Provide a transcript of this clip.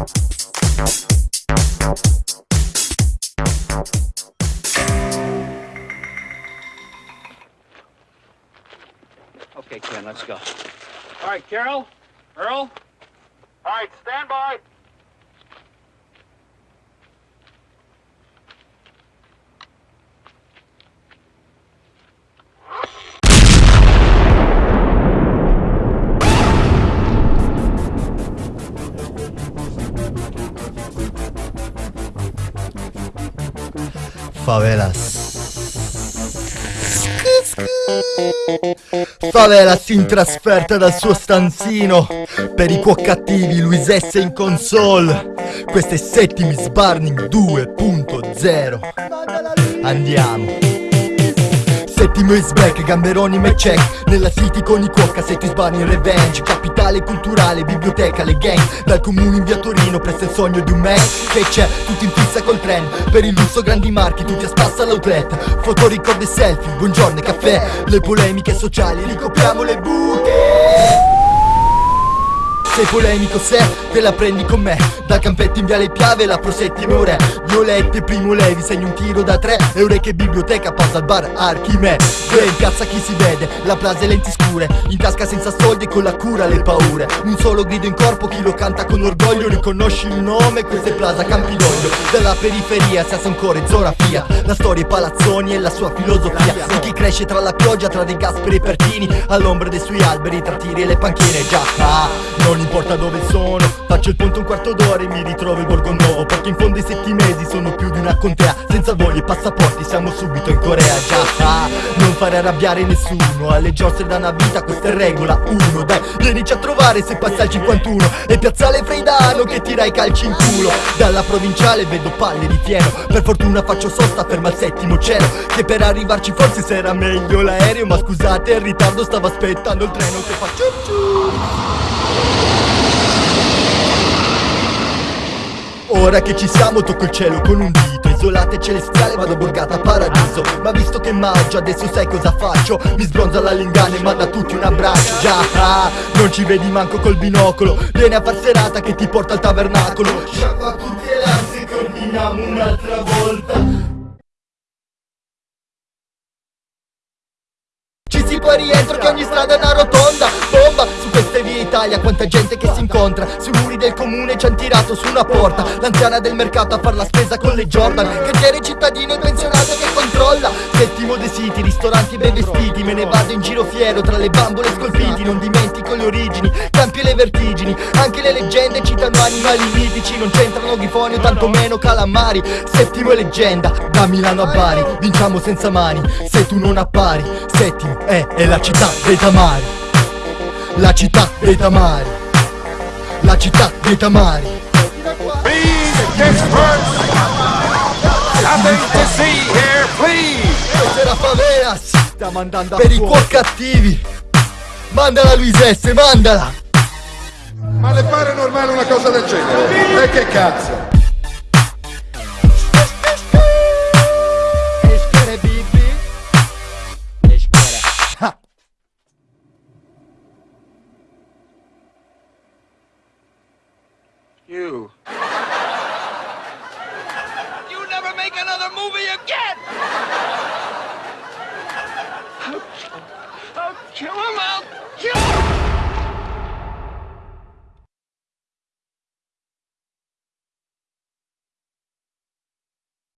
Okay, Ken, let's go. All right, Carol, Earl. All right, stand by. Favelas. Favelas in trasferta dal suo stanzino. Per i cuoc cattivi Luis S in console. Questo è Settimis Burning 2.0 Andiamo Settimo is back, gamberoni me check. Nella city con i cuocca, Settis Burning Revenge. Capitale culturale, biblioteca, le gang. Dal comune in via Torino, presto il sogno di un man. Che c'è, tutti in fissa col trend Per il lusso grandi marchi, tutti a spassa all'outlet Foto, ricordi e selfie, buongiorno e caffè. Le polemiche sociali, ricopriamo le buche sei polemico se te la prendi con me. Dal campetto in viale Piave la pro settime ore Violette, primo levi, segni un tiro da tre. Eure che biblioteca, pausa al bar Archime Due in piazza chi si vede, la plaza e lenti scure. In tasca senza soldi e con la cura le paure. Un solo grido in corpo, chi lo canta con orgoglio. Riconosci il nome, questo è Plaza Campidoglio. Dalla periferia si ancora e Zorafia La storia, i palazzoni e la sua filosofia. Di chi cresce tra la pioggia, tra dei Gasperi e Pertini All'ombra dei suoi alberi, tra tiri e le panchine Già, ah, non importa dove sono. Faccio il ponte un quarto d'ora e mi ritrovo il borgo nuovo Perché in fondo i settimesi sono più di una contea. Senza voli e passaporti siamo subito in Corea. Già, ah, non fare arrabbiare nessuno. Alle giostre da una vita questa è regola uno. Dai, vienici a trovare se passa il 51 E piazzale Freidano che tira i calci in culo. Dalla provinciale vedo palle di fieno. Per fortuna faccio sosta, ferma al settimo cielo. Che per arrivarci forse sarà meglio l'aereo. Ma scusate, in ritardo stavo aspettando il treno che fa ciu ciu Ora che ci siamo tocco il cielo con un dito. Isolata e celestiale vado borgata a paradiso. Ma visto che maggio adesso sai cosa faccio. Mi sbronza la lingana e manda a tutti un abbraccio. Già, ah, non ci vedi manco col binocolo. Vieni a far serata che ti porta al tabernacolo. Sciacqua tutte le ansie che ordiniamo un'altra volta. Ci si può rientro che ogni strada è una Italia Quanta gente che si incontra. Sui muri del comune ci han tirato su una porta. L'anziana del mercato a far la spesa con le Jordan. Cantiere cittadino e pensionato che controlla. Settimo dei siti, ristoranti ben vestiti. Me ne vado in giro fiero tra le bambole scolpiti. Non dimentico le origini, campi e le vertigini. Anche le leggende citano animali mitici. Non c'entrano grifoni o tantomeno calamari. Settimo è leggenda, da Milano a Bari. Vinciamo senza mani, se tu non appari. Settimo è, è la città dei tamari La città dei tamari La città dei tamari Please, experts! Nothing to see here, please! Questa è la favela Per i cuor cattivi Mandala Luis S, mandala Ma le pare normale una cosa del genere? E che cazzo? You. You never make another movie again!